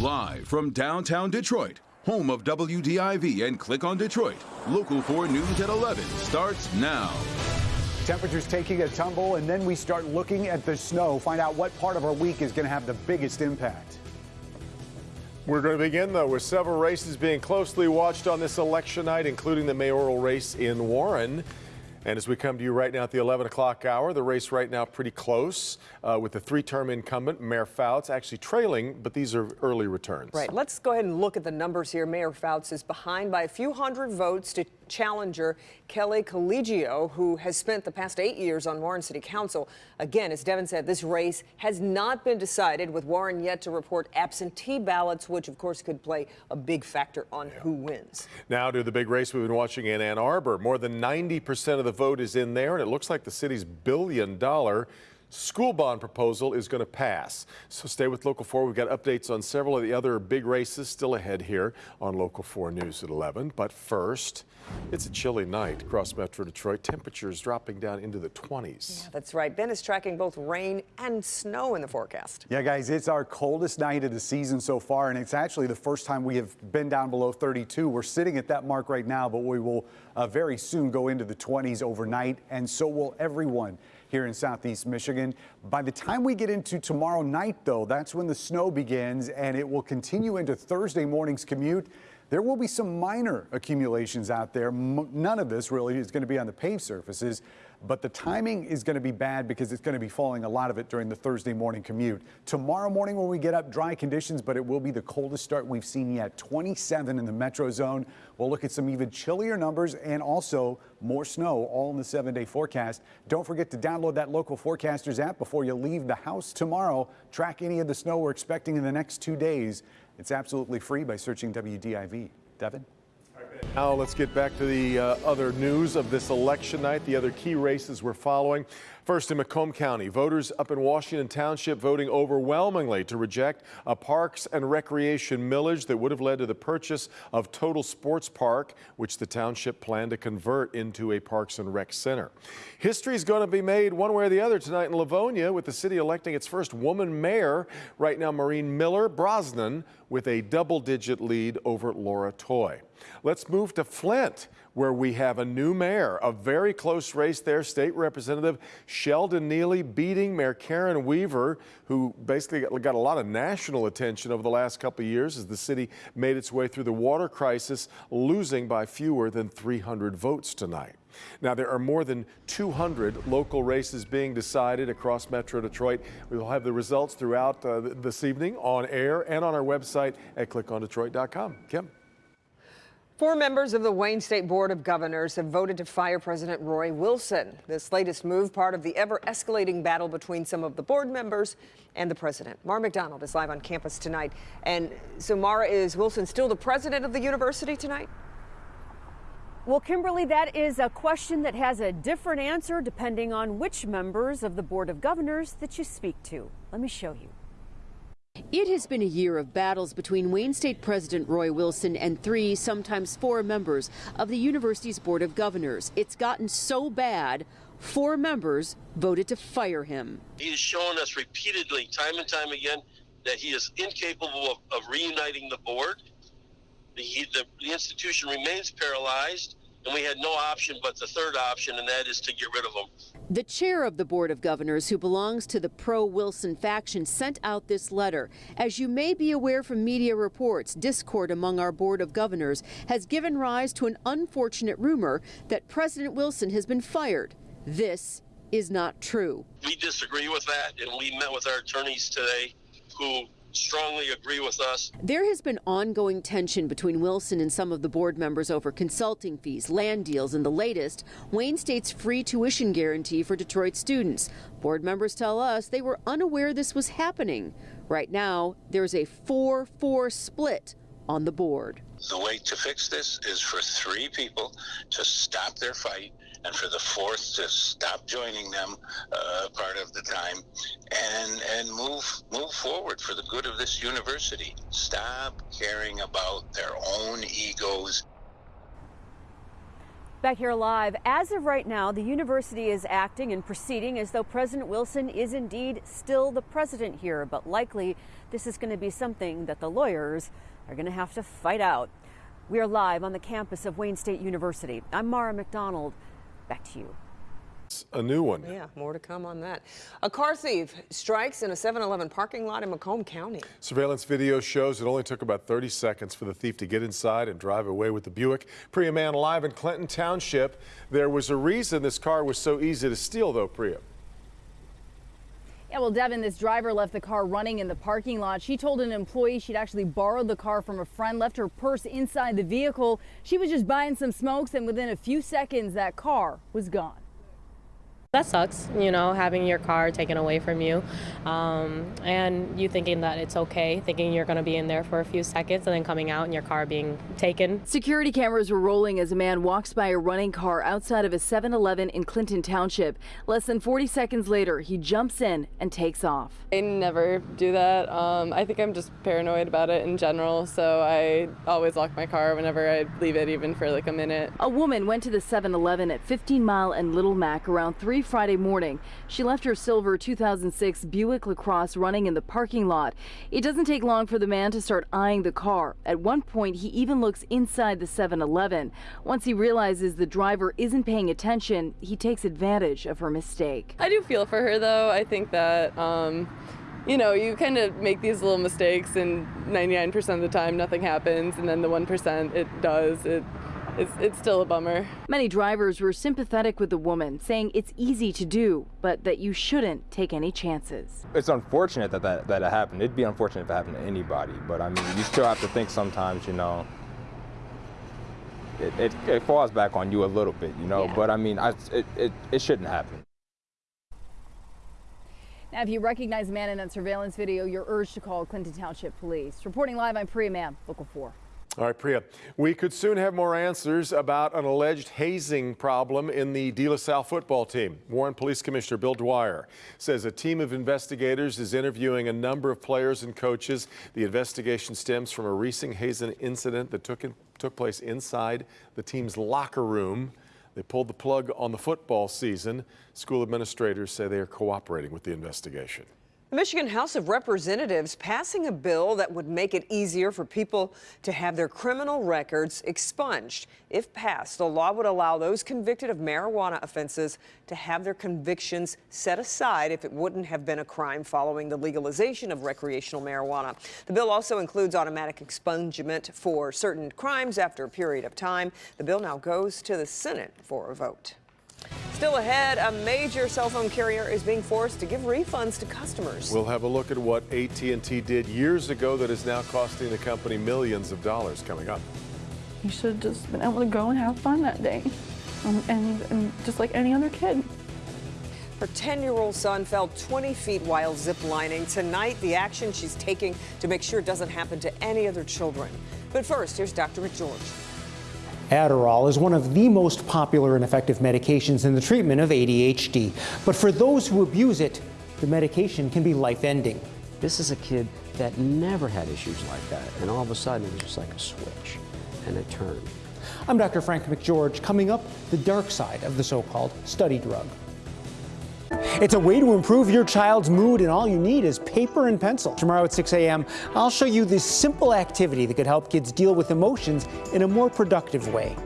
Live from downtown Detroit, home of WDIV and Click on Detroit, Local 4 News at 11 starts now. Temperatures taking a tumble, and then we start looking at the snow, find out what part of our week is going to have the biggest impact. We're going to begin, though, with several races being closely watched on this election night, including the mayoral race in Warren. And as we come to you right now at the 11 o'clock hour, the race right now pretty close uh, with the three-term incumbent, Mayor Fouts, actually trailing, but these are early returns. Right. Let's go ahead and look at the numbers here. Mayor Fouts is behind by a few hundred votes to challenger Kelly Colegio, who has spent the past eight years on Warren City Council. Again, as Devin said, this race has not been decided, with Warren yet to report absentee ballots, which of course could play a big factor on who wins. Now to the big race we've been watching in Ann Arbor. More than 90% of the vote is in there, and it looks like the city's billion dollar school bond proposal is going to pass. So stay with Local 4. We've got updates on several of the other big races still ahead here on Local 4 News at 11. But first, it's a chilly night across Metro Detroit. Temperatures dropping down into the 20s. Yeah, that's right. Ben is tracking both rain and snow in the forecast. Yeah, guys, it's our coldest night of the season so far, and it's actually the first time we have been down below 32. We're sitting at that mark right now, but we will uh, very soon go into the 20s overnight, and so will everyone here in southeast Michigan. By the time we get into tomorrow night, though, that's when the snow begins and it will continue into Thursday morning's commute. There will be some minor accumulations out there. None of this really is going to be on the paved surfaces, but the timing is going to be bad because it's going to be falling a lot of it during the Thursday morning commute. Tomorrow morning when we get up, dry conditions, but it will be the coldest start we've seen yet. 27 in the metro zone. We'll look at some even chillier numbers and also more snow all in the seven day forecast. Don't forget to download that local forecasters app before you leave the house tomorrow. Track any of the snow we're expecting in the next two days. It's absolutely free by searching WDIV. Devin? Now let's get back to the uh, other news of this election night, the other key races we're following. First in Macomb County, voters up in Washington Township voting overwhelmingly to reject a parks and recreation millage that would have led to the purchase of Total Sports Park, which the township planned to convert into a parks and rec center. History is going to be made one way or the other tonight in Livonia with the city electing its first woman mayor. Right now, Maureen Miller Brosnan with a double digit lead over Laura Toy. Let's move to Flint where we have a new mayor, a very close race there. State Representative Sheldon Neeley beating Mayor Karen Weaver, who basically got a lot of national attention over the last couple of years as the city made its way through the water crisis, losing by fewer than 300 votes tonight. Now, there are more than 200 local races being decided across Metro Detroit. We will have the results throughout uh, this evening on air and on our website at clickondetroit.com. Kim. Four members of the Wayne State Board of Governors have voted to fire President Roy Wilson. This latest move, part of the ever escalating battle between some of the board members and the president. Mara MacDonald is live on campus tonight. And so, Mara, is Wilson still the president of the university tonight? Well, Kimberly, that is a question that has a different answer depending on which members of the Board of Governors that you speak to. Let me show you. It has been a year of battles between Wayne State President Roy Wilson and three, sometimes four members of the university's Board of Governors. It's gotten so bad, four members voted to fire him. He has shown us repeatedly, time and time again, that he is incapable of, of reuniting the board. The, he, the, the institution remains paralyzed and we had no option but the third option, and that is to get rid of them. The chair of the Board of Governors, who belongs to the pro Wilson faction, sent out this letter. As you may be aware from media reports, discord among our Board of Governors has given rise to an unfortunate rumor that President Wilson has been fired. This is not true. We disagree with that, and we met with our attorneys today who strongly agree with us. There has been ongoing tension between Wilson and some of the board members over consulting fees, land deals, and the latest, Wayne State's free tuition guarantee for Detroit students. Board members tell us they were unaware this was happening. Right now, there's a 4 4 split on the board. The way to fix this is for three people to stop their fight and for the fourth to stop joining them uh, part of the time and and move move forward for the good of this university. Stop caring about their own egos Back here live, as of right now, the university is acting and proceeding as though President Wilson is indeed still the president here, but likely this is going to be something that the lawyers are going to have to fight out. We are live on the campus of Wayne State University. I'm Mara MacDonald. Back to you. A new one. Yeah, more to come on that. A car thief strikes in a 7-Eleven parking lot in Macomb County. Surveillance video shows it only took about 30 seconds for the thief to get inside and drive away with the Buick. Priya Mann live in Clinton Township. There was a reason this car was so easy to steal, though, Priya. Yeah, well, Devin, this driver left the car running in the parking lot. She told an employee she'd actually borrowed the car from a friend, left her purse inside the vehicle. She was just buying some smokes, and within a few seconds, that car was gone. That sucks, you know, having your car taken away from you um, and you thinking that it's okay, thinking you're going to be in there for a few seconds and then coming out and your car being taken. Security cameras were rolling as a man walks by a running car outside of a 7 Eleven in Clinton Township. Less than 40 seconds later, he jumps in and takes off. I never do that. Um, I think I'm just paranoid about it in general, so I always lock my car whenever I leave it, even for like a minute. A woman went to the 7 Eleven at 15 Mile and Little Mack around 3 Friday morning. She left her silver 2006 Buick LaCrosse running in the parking lot. It doesn't take long for the man to start eyeing the car. At one point, he even looks inside the 7 Eleven. Once he realizes the driver isn't paying attention, he takes advantage of her mistake. I do feel for her though. I think that. Um, you know, you kind of make these little mistakes, and 99% of the time nothing happens, and then the 1% it does. It it's, it's still a bummer. Many drivers were sympathetic with the woman, saying it's easy to do, but that you shouldn't take any chances. It's unfortunate that that, that it happened. It'd be unfortunate if it happened to anybody, but I mean, you still have to think sometimes, you know, it, it, it falls back on you a little bit, you know, Yeah. but I mean, I, it, it, it shouldn't happen. Now, if you recognize a man in that surveillance video, you're urged to call Clinton Township Police. Reporting live, I'm Priya Mann, Local 4. All right, Priya. We could soon have more answers about an alleged hazing problem in the De La Salle football team. Warren Police Commissioner Bill Dwyer says a team of investigators is interviewing a number of players and coaches. The investigation stems from a recent hazing incident that took, in, took place inside the team's locker room. They pulled the plug on the football season. School administrators say they are cooperating with the investigation. The Michigan House of Representatives passing a bill that would make it easier for people to have their criminal records expunged. If passed, the law would allow those convicted of marijuana offenses to have their convictions set aside if it wouldn't have been a crime following the legalization of recreational marijuana. The bill also includes automatic expungement for certain crimes after a period of time. The bill now goes to the Senate for a vote. Still ahead, a major cell phone carrier is being forced to give refunds to customers. We'll have a look at what AT&T did years ago that is now costing the company millions of dollars coming up. You should have just been able to go and have fun that day. Um, and, and just like any other kid. Her 10-year-old son fell 20 feet while ziplining. Tonight, the action she's taking to make sure it doesn't happen to any other children. But first, here's Dr. McGeorge. Adderall is one of the most popular and effective medications in the treatment of ADHD. But for those who abuse it, the medication can be life-ending. This is a kid that never had issues like that, and all of a sudden it was just like a switch, and it turned. I'm Dr. Frank McGeorge. Coming up, the dark side of the so-called study drug. It's a way to improve your child's mood, and all you need is paper and pencil. Tomorrow at 6 a.m., I'll show you this simple activity that could help kids deal with emotions in a more productive way.